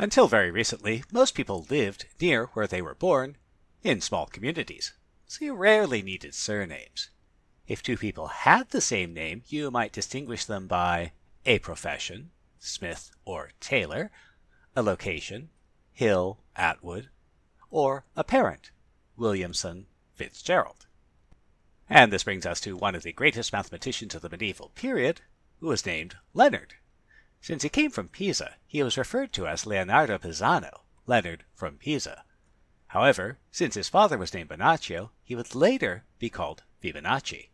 Until very recently, most people lived near where they were born in small communities, so you rarely needed surnames. If two people had the same name, you might distinguish them by a profession, Smith or Taylor, a location, Hill, Atwood, or a parent, Williamson, Fitzgerald. And this brings us to one of the greatest mathematicians of the medieval period, who was named Leonard. Since he came from Pisa, he was referred to as Leonardo Pisano, Leonard from Pisa. However, since his father was named Bonacci, he would later be called Fibonacci.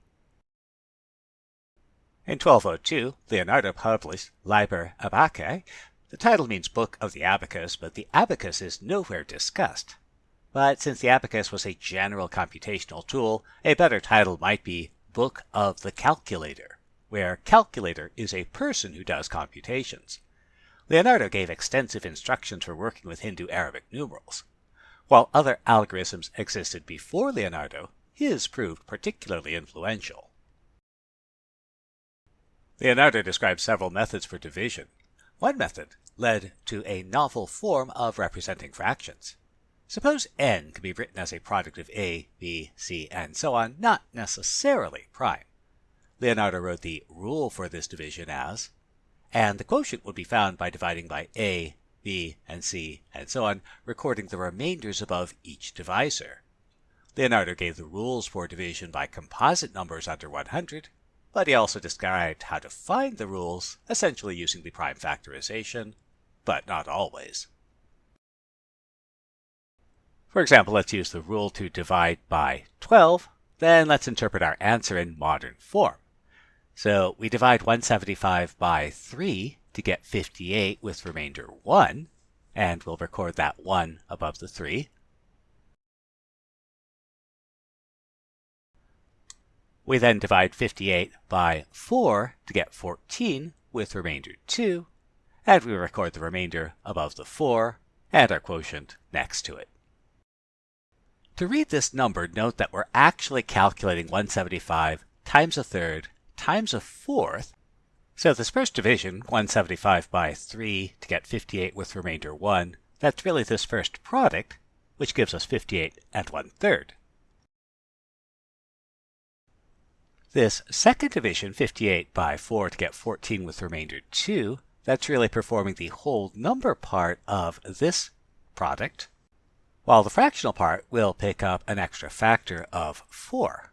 In 1202, Leonardo published Liber Abaci. The title means Book of the Abacus, but the abacus is nowhere discussed. But since the abacus was a general computational tool, a better title might be Book of the Calculator, where calculator is a person who does computations. Leonardo gave extensive instructions for working with Hindu Arabic numerals. While other algorithms existed before Leonardo, his proved particularly influential. Leonardo described several methods for division. One method led to a novel form of representing fractions. Suppose n can be written as a product of a, b, c, and so on, not necessarily prime. Leonardo wrote the rule for this division as, and the quotient would be found by dividing by a, b, and c, and so on, recording the remainders above each divisor. Leonardo gave the rules for division by composite numbers under 100, but he also described how to find the rules, essentially using the prime factorization, but not always. For example, let's use the rule to divide by 12, then let's interpret our answer in modern form. So we divide 175 by 3 to get 58 with remainder 1, and we'll record that 1 above the 3. We then divide 58 by 4 to get 14 with remainder 2, and we record the remainder above the 4 and our quotient next to it. To read this number, note that we're actually calculating 175 times a third times a fourth. So this first division, 175 by 3 to get 58 with remainder 1, that's really this first product, which gives us 58 and 1 third. This second division, 58 by 4 to get 14 with remainder 2, that's really performing the whole number part of this product, while the fractional part will pick up an extra factor of 4.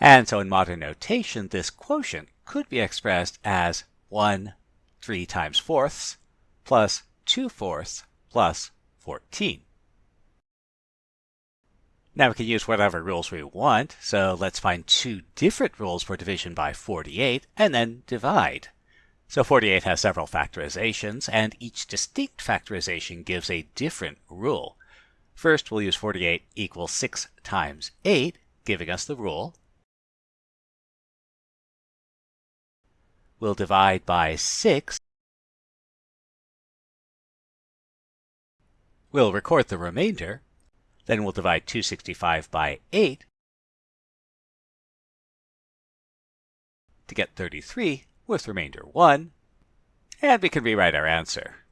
And so in modern notation, this quotient could be expressed as 1 3 times fourths plus 2 fourths plus 14. Now we can use whatever rules we want, so let's find two different rules for division by 48 and then divide. So 48 has several factorizations, and each distinct factorization gives a different rule. First, we'll use 48 equals 6 times 8, giving us the rule. We'll divide by 6. We'll record the remainder, then we'll divide 265 by 8 to get 33 with remainder 1. And we can rewrite our answer.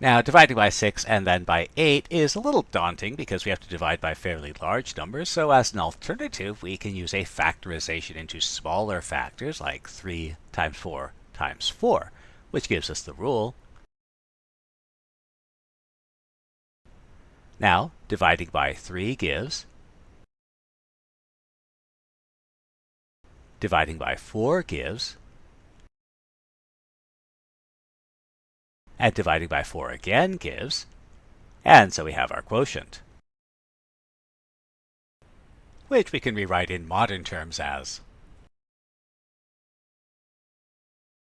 Now, dividing by 6 and then by 8 is a little daunting because we have to divide by fairly large numbers, so as an alternative, we can use a factorization into smaller factors like 3 times 4 times 4 which gives us the rule. Now, dividing by 3 gives, dividing by 4 gives, and dividing by 4 again gives, and so we have our quotient, which we can rewrite in modern terms as